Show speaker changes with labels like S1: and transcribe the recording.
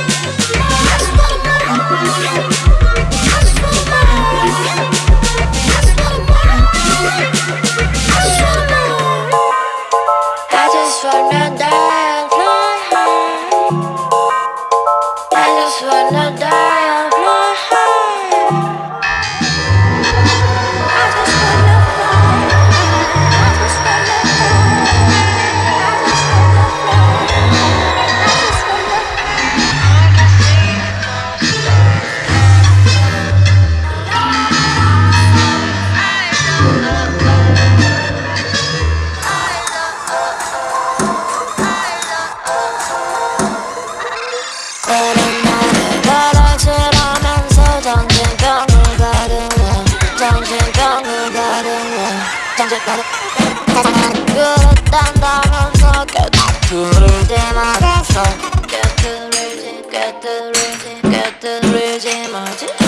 S1: I Let's go. 그런 나를 바라지라면서 정신병을 가르며 정신병을 가르며 정신병을 가르며. 그랬단 단어서 꿰뚫을 때마다 서 꿰뚫을지 꿰뚫을지 꿰뚫을지 뭐지.